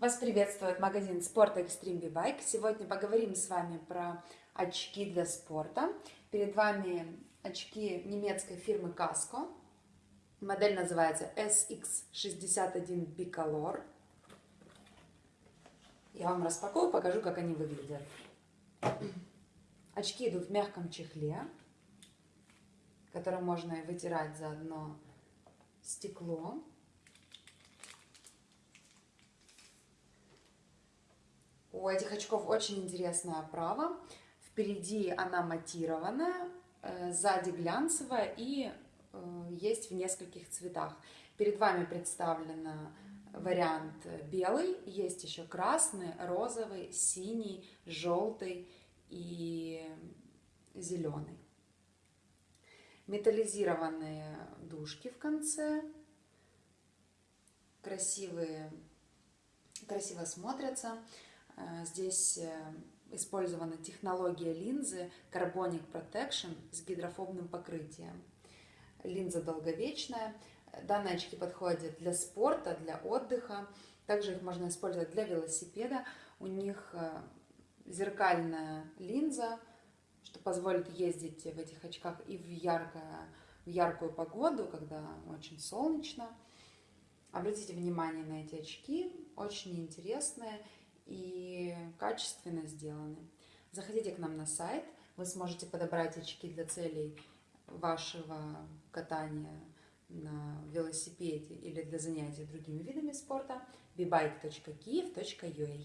Вас приветствует магазин спорта Extreme B-Bike. Сегодня поговорим с вами про очки для спорта. Перед вами очки немецкой фирмы Casco. Модель называется SX61 Bicolor. Я вам распакую, покажу, как они выглядят. Очки идут в мягком чехле, который можно вытирать заодно стекло. У этих очков очень интересная оправа. Впереди она матированная, э, сзади глянцевая и э, есть в нескольких цветах. Перед вами представлен вариант белый, есть еще красный, розовый, синий, желтый и зеленый. Металлизированные дужки в конце, красивые, красиво смотрятся. Э, здесь э, использована технология линзы Carbonic Protection с гидрофобным покрытием. Линза долговечная. Данные очки подходят для спорта, для отдыха. Также их можно использовать для велосипеда. У них э, зеркальная линза, что позволит ездить в этих очках и в, яркое, в яркую погоду, когда очень солнечно. Обратите внимание на эти очки, очень интересные и качественно сделаны. Заходите к нам на сайт, вы сможете подобрать очки для целей вашего катания на велосипеде или для занятий другими видами спорта bibike.kiev.ua